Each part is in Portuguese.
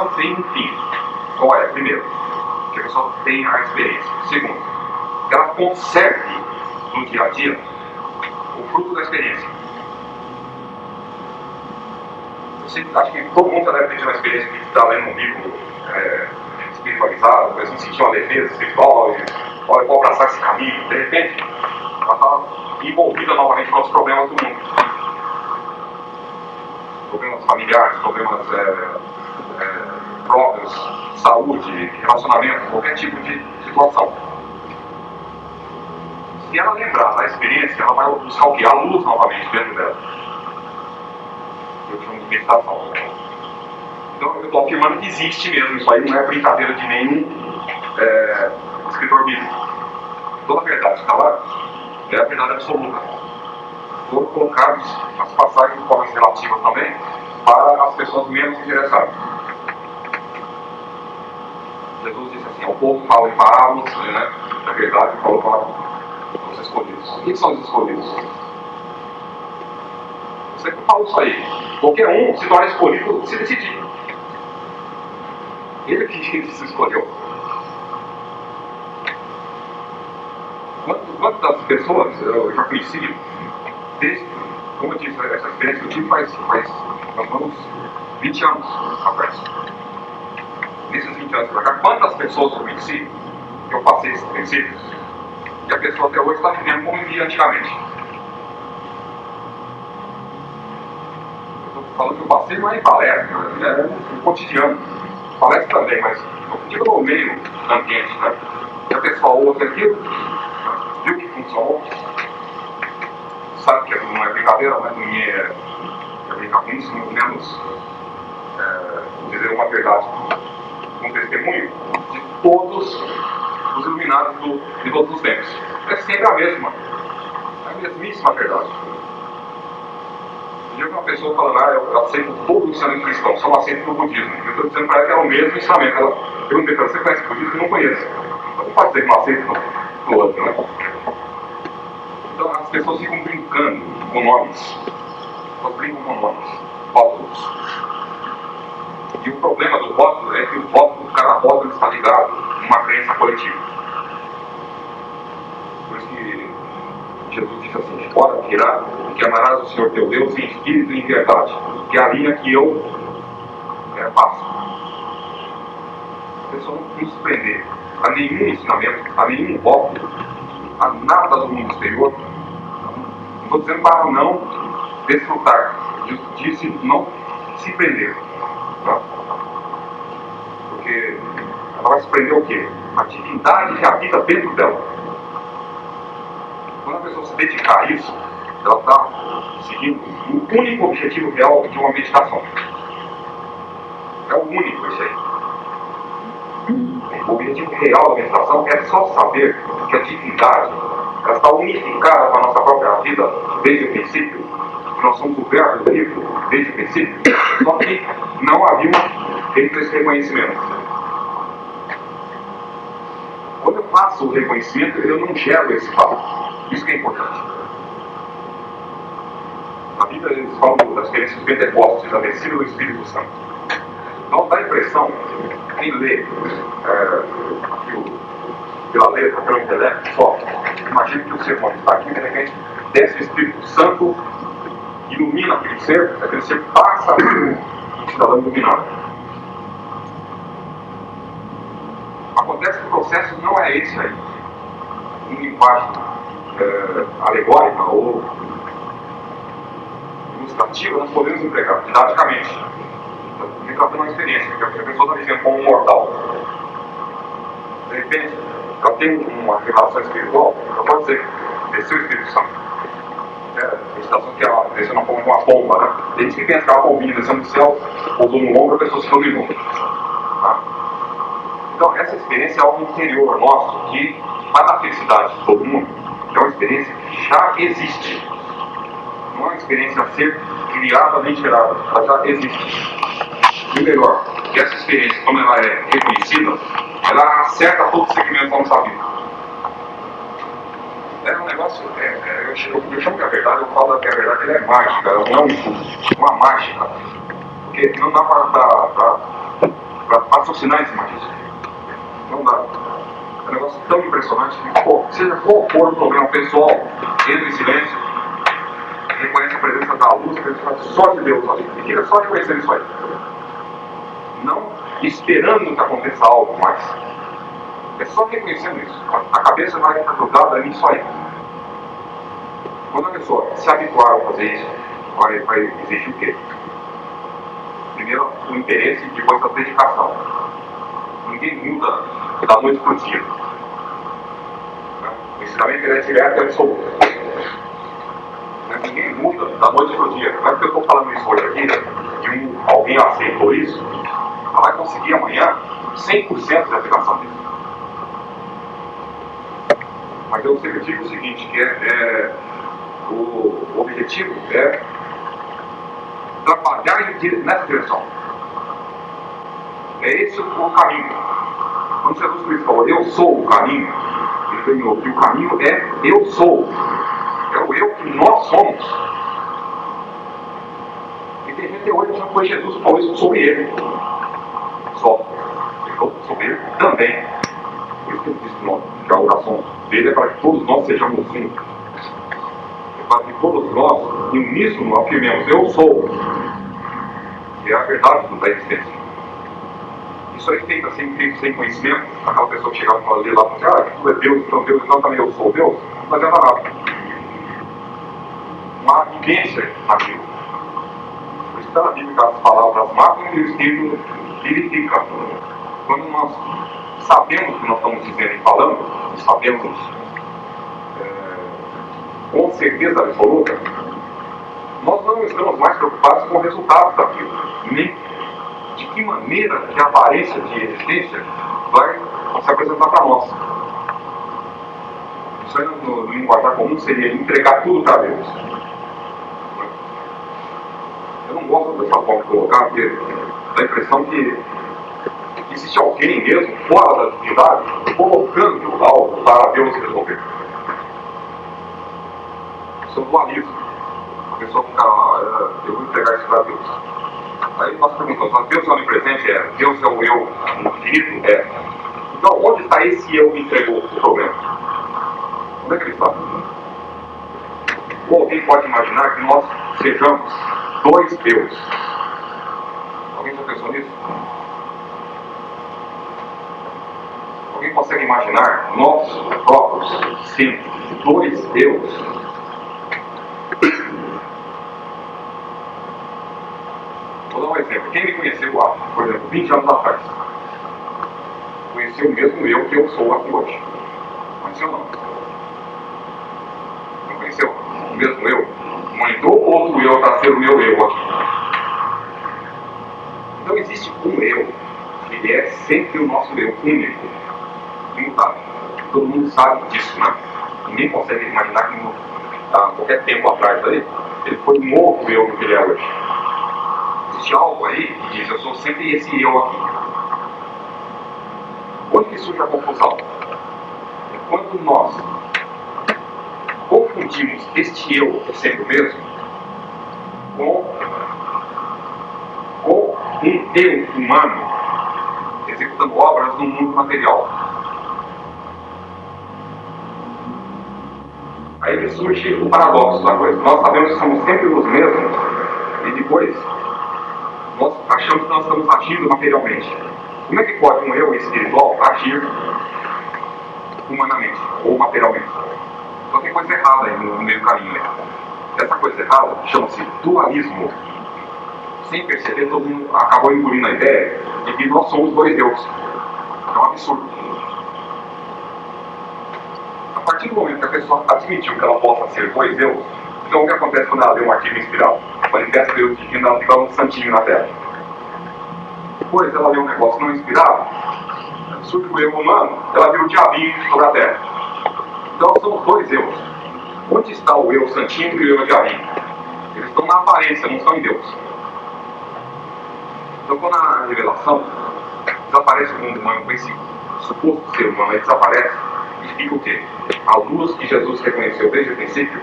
meditação tem um fim. É? Primeiro, que a pessoa tem a experiência. Segundo, que ela conserve no dia a dia o fruto da experiência. Você, acho que todo mundo já deve ter uma experiência de estar lendo um livro é, espiritualizado, mas não sentir uma defesa espiritual, e, olha, eu vou abraçar esse caminho. De repente, ela está envolvida novamente com os problemas do mundo. Problemas familiares, problemas é, próprios, saúde, relacionamento, qualquer tipo de situação. Se ela lembrar da experiência, ela vai buscar o que? A luz novamente dentro dela. Eu chamo de meditação. Então eu estou afirmando que existe mesmo, isso aí não é brincadeira de nenhum é, escritor bíblico. Toda a verdade está lá, é a verdade absoluta. Foram colocados as passagens de formas relativas também para as pessoas menos interessadas. Jesus disse assim, o povo fala em parábolas, né? Na verdade, falou para os escolhidos. O que são os escolhidos? Você fala isso aí. Qualquer um se torna escolhido se decidir. Ele que se escolheu. Quantas pessoas eu já conheci, desde, como eu disse, essa experiência que eu tive faz, faz uns 20 anos atrás. Nesses 20 anos para cá, quantas pessoas eu conheci, eu passei esses princípios, e a pessoa até hoje está vivendo como vivia antigamente. Eu estou falando que eu passei não é em palestra, é no cotidiano palestra também, mas eu digo no meio ambiente, né? E a pessoa ouve aquilo, viu que funcionou, sabe que não é brincadeira, mas ninguém é, é brincar com isso, muito menos é, dizer uma verdade, um testemunho de todos os iluminados do, de todos os tempos. É sempre a mesma, a mesmíssima verdade dia que uma pessoa falando, ah, eu aceito todo o ensinamento cristão, só não aceito no budismo. Eu estou dizendo para ela que é o mesmo ensinamento. Ela perguntei para ela, você conhece o budismo? Eu não conheço. Então não pode dizer que não aceito no outro, né? Então as pessoas ficam brincando com nomes. Elas brincam com nomes, rótulos. E o problema do rótulo é que o rótulo, cada rótulo está ligado numa crença coletiva. Por isso que Jesus disse assim, fora tirar que amarás o Senhor teu Deus em espírito e em verdade, que é a linha que eu é, passo. A pessoa não se prender a nenhum ensinamento, a nenhum voto, a nada do mundo exterior. Não estou dizendo para não desfrutar, disse não se prender. Tá? Porque ela vai prender o quê? A divindade que habita dentro dela. Quando a pessoa se dedicar a isso, ela está seguindo o único objetivo real de uma meditação. É o único esse aí. O objetivo real da meditação é só saber que a divindade ela está unificada com a nossa própria vida desde o princípio, nós somos o verbo livre desde o princípio, só que não havia feito esse reconhecimento. Quando eu faço o reconhecimento, eu não gero esse fato. Isso que é importante. Na Bíblia eles falam das experiências pentecostes, da descida do Espírito Santo. Então dá a impressão, quem lê é, pela letra, pelo intelecto só, imagina que o ser humano está aqui, de repente desce o Espírito Santo, ilumina aquele ser, aquele ser passa a um cidadão iluminado. Acontece que o processo não é esse aí. Em linguagem é, alegórica ou ilustrativa, nós podemos empregar didaticamente. Retratando uma experiência, que a pessoa está vivendo como um mortal. De repente, ela tem uma revelação espiritual, ela pode dizer, desceu o Espírito Santo. É, meditação que ela desceu na uma bomba, né? Tem gente que pensa que ela bombinha descendo do céu, pousou no ombro, a pessoa se iluminou. Então, essa experiência é algo interior nosso, que, para a felicidade de todo mundo, é uma experiência que já existe não é uma experiência a ser criada nem gerada, ela já existe. E melhor, essa experiência, como ela é reconhecida, ela acerta todos os segmentos da nossa vida. É um negócio, é, é, eu, chamo, eu chamo que a verdade, eu falo que a verdade ela é mágica, ela não é um, uma mágica. Porque não dá para raciocinar em cima disso. Não dá. É um negócio tão impressionante que, pô, seja qual for o problema pessoal, entra em silêncio, reconhece a presença da luz, a presença só de Deus ali. E fica só reconhecendo isso aí. Não esperando que aconteça algo mais. É só reconhecendo isso. A cabeça vai estar grudada nisso aí. Quando a pessoa se habituar a fazer isso, vai, vai exigir o quê? Primeiro o interesse, depois a dedicação. Ninguém muda da noite para o. O ensinamento é direto e absoluto. Ninguém muda da noite para o dia. Não é porque eu estou falando isso hoje aqui, e um, alguém aceitou isso, vai conseguir amanhã 100% de aplicação disso. Mas eu sempre digo o seguinte, que é, é o objetivo é trabalhar nessa direção. É esse o caminho. Quando Jesus Cristo falou, eu sou o caminho, ele terminou que o caminho é eu sou. É o eu que nós somos. E tem gente hoje achando que foi Jesus que falou isso sobre ele. Só. Ele falou sobre ele também. Por isso que ele disse que a oração dele é para que todos nós sejamos um para que todos nós, em uníssono, afirmemos: Eu sou, que é a verdade da existência. Isso aí feito assim, feito sem conhecimento, aquela pessoa que chegava e falava lá, ah, tudo é Deus, então Deus, então também eu sou Deus, adianta nada. Uma vivência naquilo. Por isso está na Bíblia que as palavras matam e o Espírito vivifica. Quando nós sabemos o que nós estamos dizendo e falando, sabemos com certeza absoluta, nós não estamos mais preocupados com o resultado daquilo, nem de que a aparência de existência vai se apresentar para nós. Isso aí no, no linguajar comum seria entregar tudo para Deus. Eu não gosto dessa forma de colocar, porque dá a impressão que existe alguém mesmo, fora da divindade, colocando algo para Deus resolver são dualismo. A pessoa fica, ah, eu vou entregar isso para Deus. Aí nós perguntamos, mas Deus é onipresente? É. Deus é o eu infinito? É. Então, onde está esse eu que entregou o problema? Onde é que ele está? Ou alguém pode imaginar que nós sejamos dois deuses? Alguém já pensou nisso? Alguém consegue imaginar nós próprios sendo dois deuses? Vou dar um exemplo. Quem me conheceu há, por exemplo, 20 anos atrás, conheceu o mesmo eu que eu sou aqui hoje. Conheceu não? Não conheceu? O mesmo eu? Monitor outro eu para ser o meu eu aqui. Então existe um eu, que é sempre o nosso eu, único, imutável. Todo mundo sabe disso, né? Ninguém consegue imaginar que no, qualquer tempo atrás aí, ele foi um outro eu do que ele é hoje existe algo aí que diz, eu sou sempre esse eu aqui. Onde que surge a confusão? É quando nós confundimos este eu sendo o mesmo com, com um eu humano executando obras no mundo material. Aí surge o paradoxo da coisa. Nós sabemos que somos sempre os mesmos e depois achamos que nós estamos agindo materialmente. Como é que pode um eu espiritual agir humanamente ou materialmente? Então tem coisa errada aí no, meio caminho. Né? Essa coisa errada chama-se dualismo. Sem perceber, todo mundo acabou engolindo a ideia de que nós somos dois deuses. É um absurdo. A partir do momento que a pessoa admitiu que ela possa ser dois deuses, então o que acontece quando ela lê um artigo inspirado? manifesta Deus divino, ela fica um santinho na terra. Depois ela vê um negócio não inspirado, surge o eu humano, ela vê o diabinho sobre a terra. Então são dois eus. Onde está o eu santinho e o eu diabinho? Eles estão na aparência, não estão em Deus. Então quando a revelação desaparece o mundo humano com esse suposto ser humano, ele desaparece e fica o quê? A luz que Jesus reconheceu desde o princípio,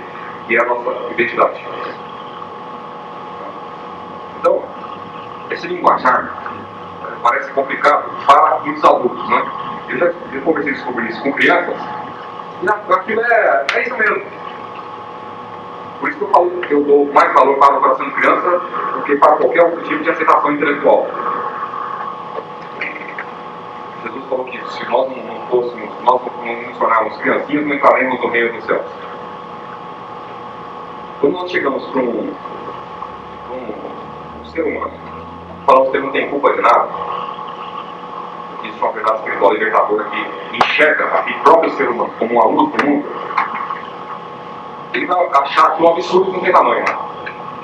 que é a nossa identidade. Então, esse linguajar parece complicado para os adultos, né? Eu já eu conversei sobre isso com crianças, e aquilo é, é isso mesmo. Por isso que eu falo que eu dou mais valor para a educação de criança do que para qualquer outro tipo de aceitação intelectual. Jesus falou que se nós não fôssemos, nós não nos tornarmos criancinhas, não entraremos no reino dos céus. Quando nós chegamos para um, um, um ser humano, falamos que ele não tem culpa de nada, verdade espiritual libertadora que enxerga o próprio ser humano como uma luz do mundo, ele vai achar que o absurdo não tem tamanho.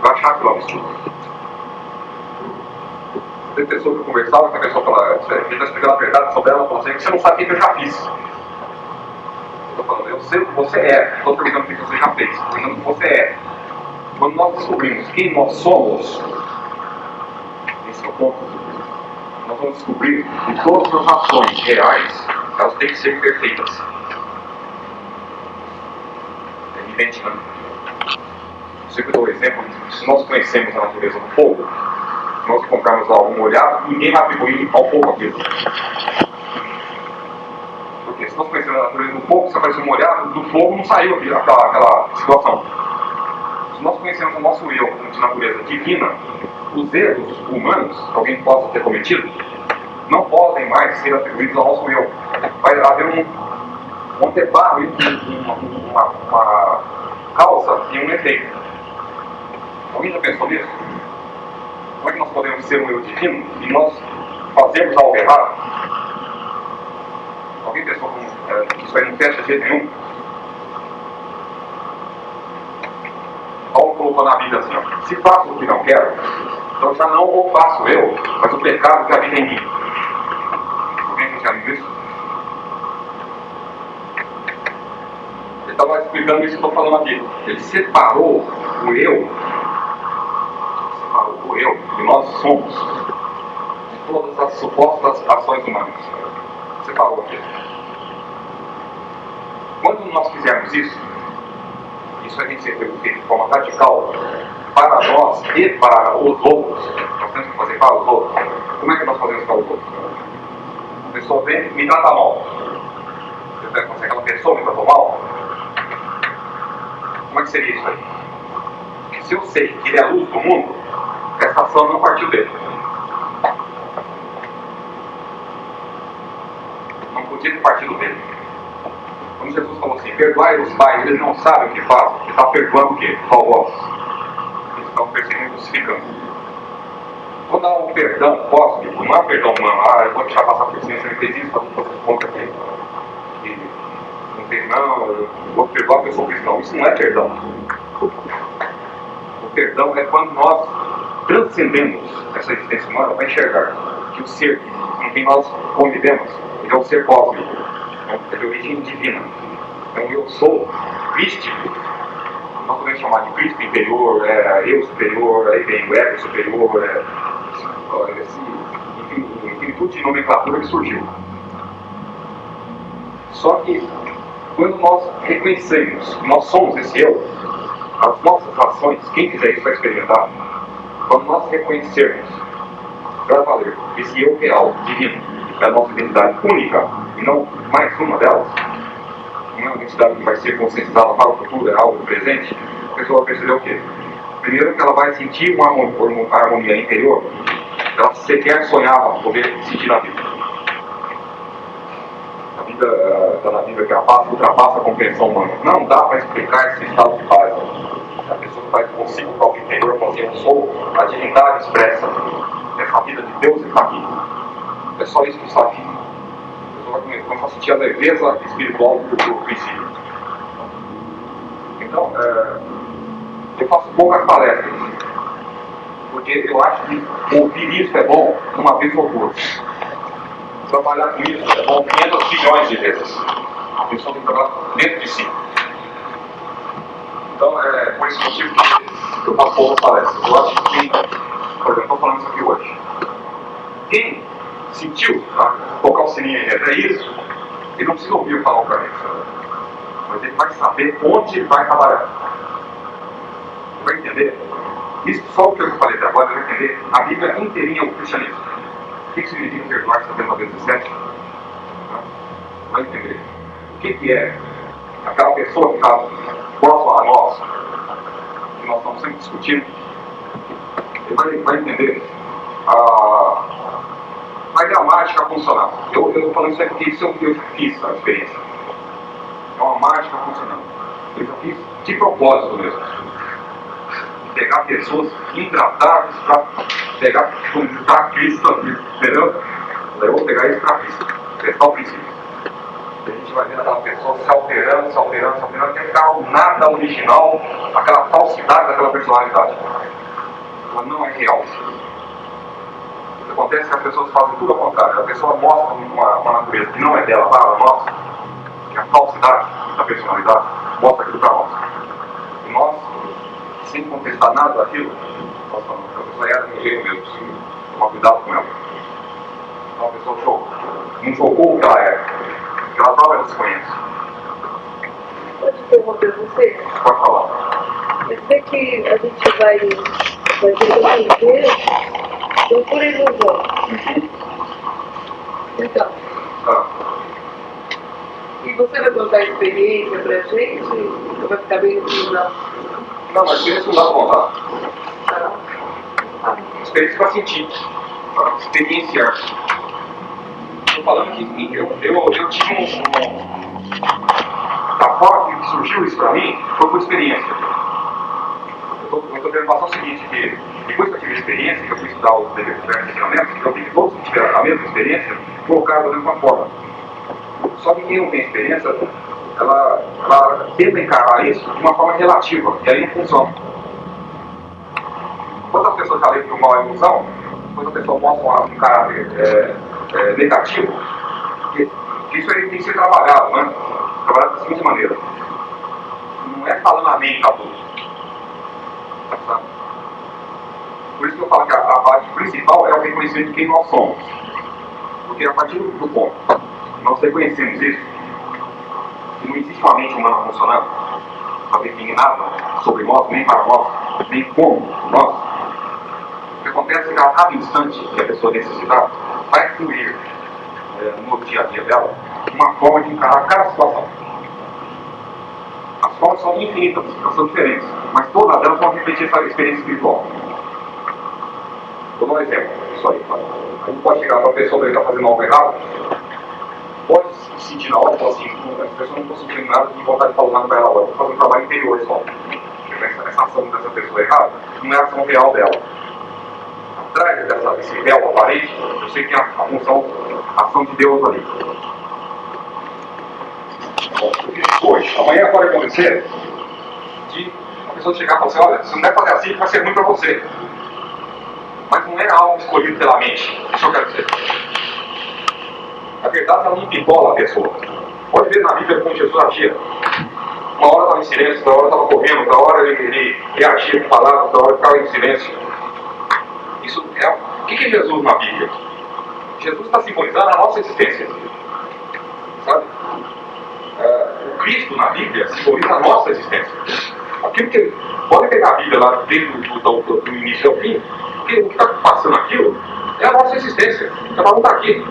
Vai achar que o absurdo. Tem pessoa que eu conversava com a pessoa você está explicando a verdade sobre ela, falou assim, você não sabe o que eu já fiz. Estou falando, eu sei o que você é, estou perguntando o que você já fez, estou perguntando o que você é. Quando nós descobrimos quem nós somos, esse é o ponto, nós vamos descobrir que todas as ações reais, elas têm que ser perfeitas. É evidente? Eu sempre dou o exemplo, se nós conhecemos a natureza do fogo, nós comprarmos algo molhado, ninguém vai atribuir ao fogo aquilo. Porque se nós conhecemos a natureza do fogo, se apareceu molhado, do fogo não saiu aquela, aquela situação. Nós conhecemos o nosso eu de natureza divina, os erros humanos que alguém possa ter cometido não podem mais ser atribuídos ao nosso eu. Vai haver um, um anteparo uma, uma, uma causa e um efeito. Alguém já pensou nisso? Como é que nós podemos ser um eu divino e nós fazemos algo errado? Alguém pensou é, que isso aí não fecha de jeito nenhum? Colocou na Bíblia assim, ó, se faço o que não quero, então já não o faço eu, mas o pecado que habita em mim. Alguém viu isso? Ele estava explicando isso que eu estou falando aqui. Ele separou o eu, separou o eu, que nós somos, de todas as supostas ações humanas. Separou aqui. Quando nós fizermos isso, isso a gente feito de forma radical para nós e para os outros. Nós temos que fazer para os outros. Como é que nós fazemos para os outros? A pessoa vem me trata mal. Você consegue aquela pessoa me tratou mal? Como é que seria isso aí? Se eu sei que ele é a luz do mundo, essa ação não partiu dele. Não podia ter partido dele. Quando Jesus falou perdoai os pais, eles não sabem o que fazem. Ele está perdoando o quê? Vós. Eles estão perseguindo e crucificando. Quando há um perdão cósmico, não é um perdão humano, ah, eu vou deixar passar por cima, você me fez isso, para fazer conta aqui. Não tem, não, eu vou perdoar a pessoa cristã. Isso não é perdão. O perdão é quando nós transcendemos essa existência humana para enxergar que o ser com quem nós convivemos, ele é um ser cósmico é de origem divina. Então eu sou crístico, nós podemos chamar de Cristo interior, é, eu superior, aí vem o ego superior, é, esse, enfim, infinitude de nomenclatura que surgiu. Só que quando nós reconhecemos que nós somos esse eu, as nossas ações, quem quiser isso vai experimentar, quando nós reconhecermos para valer. Esse eu real, divino, é a nossa identidade única, e não mais uma delas, não uma identidade que vai ser conscientizada para o futuro, é algo presente, a pessoa vai perceber o quê? Primeiro que ela vai sentir uma harmonia interior, ela sequer sonhava poder sentir na vida. A vida está na vida que a paz ultrapassa a compreensão humana. Não dá para explicar esse estado de paz. A pessoa vai consigo o próprio interior, falar assim, eu sou a divindade expressa. Essa vida de Deus está aqui. É só isso que está aqui começar a sentir a leveza espiritual do, do princípio. Então, é, eu faço poucas palestras, porque eu acho que ouvir isso é bom uma vez ou duas. Trabalhar com isso é bom 500 bilhões de vezes. A pessoa tem que trabalhar dentro de si. Então, é por esse motivo que eu faço poucas palestras. Eu acho que, por exemplo, estou falando isso aqui hoje. Quem sentiu tá? tocar o sininho aí, é isso, ele não precisa ouvir eu falar o caminho. Mas ele vai saber onde ele vai trabalhar. Vai entender? Isso, só o que eu falei até agora, vai entender a Bíblia inteirinha é o cristianismo. O que significa perdoar 70 vezes 7? Vai entender. O que, que é aquela pessoa que está próxima a nós, que nós estamos sempre discutindo, ele vai, vai entender a, a gramática funcionar. Eu estou falando isso aqui isso eu, eu fiz a experiência. É uma mágica funcionando. Eu fiz de propósito mesmo. Pegar pessoas intratáveis para pegar, juntar Cristo entendeu? Eu vou pegar isso para Cristo. Testar o princípio. A gente vai vendo aquela pessoa se alterando, se alterando, se alterando, até ficar o nada original, aquela falsidade daquela personalidade. Ela não é real. O que acontece é que as pessoas fazem tudo ao contrário. A pessoa mostra uma, uma natureza que não é dela, para ela mostra que a falsidade da personalidade mostra aquilo para nós. E nós, sem contestar nada daquilo, nós falamos que a pessoa era de um jeito mesmo, sim, tomar cuidado com ela. Então a pessoa chocou. Não chocou o que ela é, porque ela própria se conhece. Pode interromper você? Pode falar. Quer dizer que a gente vai, vai jogando Então por ilusão. Então, e você vai contar a experiência pra gente? Ou vai ficar bem no não, mas experiência não dá? Ah, Experiência para sentir, para experienciar. Estou falando que eu, eu, eu tive um. Da forma que surgiu isso para mim, foi por experiência. Eu estou querendo passar o seguinte: que depois que eu tive experiência, que eu fui estudar os diversos ensinamentos, eu vi que todos que tiveram a mesma experiência colocaram da mesma forma. Só que quem não tem experiência, ela, ela tenta encarar isso de uma forma relativa, e aí não funciona. Quando as pessoas que o mal é ilusão, quando a pessoa mostra um caráter é, é, negativo, que, que isso aí tem que ser trabalhado, né? Trabalhado da seguinte maneira. Não é falando amém tudo. Sabe? Eu falo que a, a parte principal é o reconhecimento de quem nós somos. Porque a partir do ponto nós reconhecemos isso, que não existe uma mente humana funcionando, para definir nada sobre nós, nem para nós, nem como nós, o que acontece é que a cada instante que a pessoa necessitar, vai fluir é, no dia a dia dela uma forma de encarar cada situação. As formas são infinitas, são diferentes, mas todas elas vão repetir essa experiência espiritual. Vou dar um exemplo disso aí. Tá? A gente pode chegar para a pessoa que está fazendo algo errado, pode se sentir na hora assim, "Pô, essa pessoa não estou sentindo nada de vontade de falar para ela agora, vou um trabalho interior só. Essa, essa ação dessa pessoa errada não é a ação real dela. Atrás dessa, desse véu aparente, eu sei que tem a, a função, a ação de Deus ali. Isso hoje, amanhã pode acontecer de a pessoa chegar e falar assim, olha, se não der fazer assim, vai ser ruim para você. É algo escolhido pela mente. Isso eu quero dizer. Na verdade, ela não pipola a pessoa. Pode ver na Bíblia como Jesus agia. Uma hora estava em silêncio, outra hora estava correndo, outra hora ele, ele reagia com palavras, outra hora ficava em silêncio. Isso é. O que é Jesus na Bíblia? Jesus está simbolizando a nossa existência. Sabe? É, o Cristo na Bíblia simboliza a nossa existência. Aquilo que. Pode pegar a Bíblia lá desde do, do início ao fim, porque o que está passando aquilo é a nossa existência. Cada um está aqui.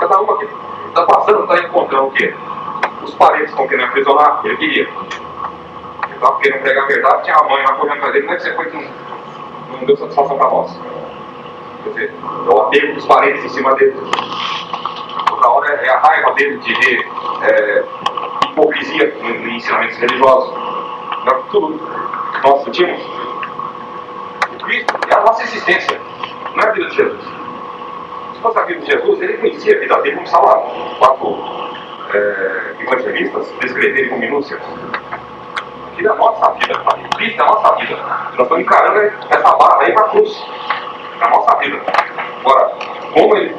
Cada um aqui está passando, está encontrando o quê? Os parentes estão querendo aprisionar, ele queria. Ele estava querendo pregar a verdade, tinha a mãe lá correndo atrás dele, como é que você foi que não, não deu satisfação para nós? Quer dizer, é o apego dos parentes em cima dele. Outra hora é a raiva dele de ver é, hipocrisia em ensinamentos religiosos. Não, tudo que nós sentimos. A nossa existência, não é a vida de Jesus. Se fosse a vida de Jesus, ele conhecia a vida dele, como estava quatro é, evangelistas descreverem com minúcias. Aquilo é a nossa vida, o Cristo é a nossa vida. Nós estamos encarando essa barra aí para a cruz. A nossa vida. Agora, como ele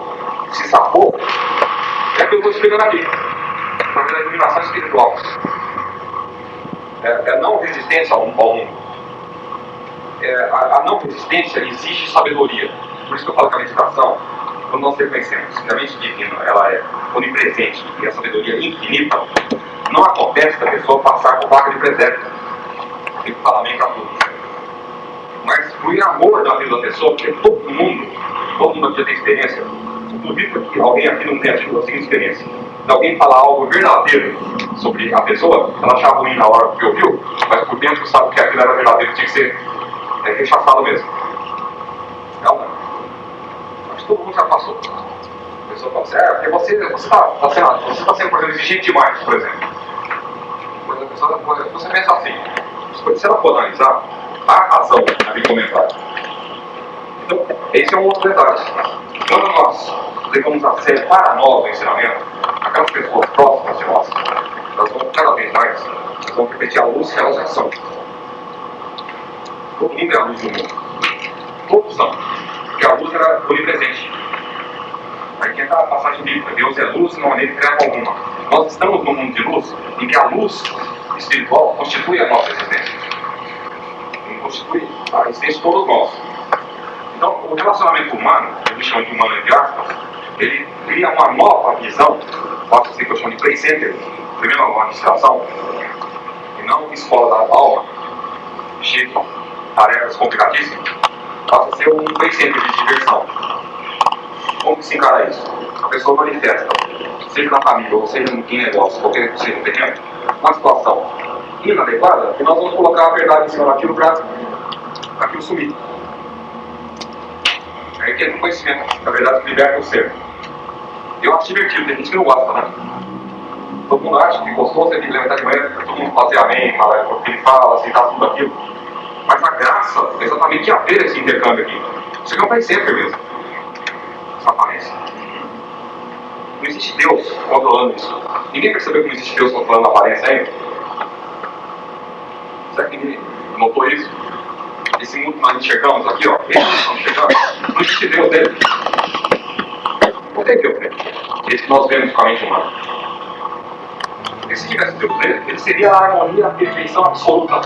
se safou, é que eu estou explicando aqui. Através da iluminação espiritual. É, é a não resistência ao mundo. É, a, a não resistência exige sabedoria. Por isso que eu falo que a meditação, quando nós reconhecemos que a mente divina ela é onipresente e a sabedoria é infinita, não acontece da pessoa passar com vaca de presépio. Tem que falar bem para tudo. Mas flui amor na vida da pessoa, porque todo mundo todo mundo aqui tem experiência. Duvido que alguém aqui não tenha tido a seguinte experiência. Se alguém falar algo verdadeiro sobre a pessoa, ela achar ruim na hora que ouviu, mas por dentro sabe que aquilo era verdadeiro, tinha que ser é, rechaçado mesmo. Não, não. Acho que todo mundo já passou. A pessoa fala assim, é, porque você está você tá, tá sendo, você tá sendo, por exemplo, exigente demais, por exemplo. Exemplo, a pessoa, você pensa assim, se ela for analisar, há razão naquele comentário. Então, esse é um outro detalhe. Quando nós levamos a sério para nós o ensinamento, aquelas pessoas próximas de nós, elas vão cada vez mais, elas vão repetir a luz que elas já são. É a luz do mundo. Todos são. A luz era onipresente. Aí tem aquela passagem bíblica, Deus é luz, não há nele treva alguma. Nós estamos num mundo de luz em que a luz espiritual constitui a nossa existência. E constitui a existência de todos nós. Então, o relacionamento humano, que a gente chama de humano entre aspas, ele cria uma nova visão, pode ser que eu chamo de play center, primeiro uma administração, e não escola da alma, cheia de tarefas complicadíssimas, passa a ser um center de diversão. Como que se encara isso? A pessoa manifesta, seja na família ou seja em negócio, qualquer que seja o terreno, uma situação inadequada, e nós vamos colocar a verdade em cima daquilo para aquilo sumir. Aí que é um conhecimento, na verdade, que liberta o ser. Eu acho divertido, tem gente que não gosta, né? Todo mundo acha que gostoso é que levantar de manhã, todo mundo fazer amém, falar o que ele fala, aceitar tudo aquilo. Mas a graça é exatamente haver esse intercâmbio aqui. Isso aqui não vai sempre mesmo. Essa aparência. Não existe Deus controlando isso. Ninguém percebeu que não existe Deus controlando a aparência ainda? Será que ninguém notou isso? Esse mundo que nós enxergamos aqui, ó, esse que nós enxergamos, não existe Deus dele. Não tem Deus dele. Esse que nós vemos com a mente humana. E se tivesse Deus dele, ele seria a harmonia, a perfeição absoluta.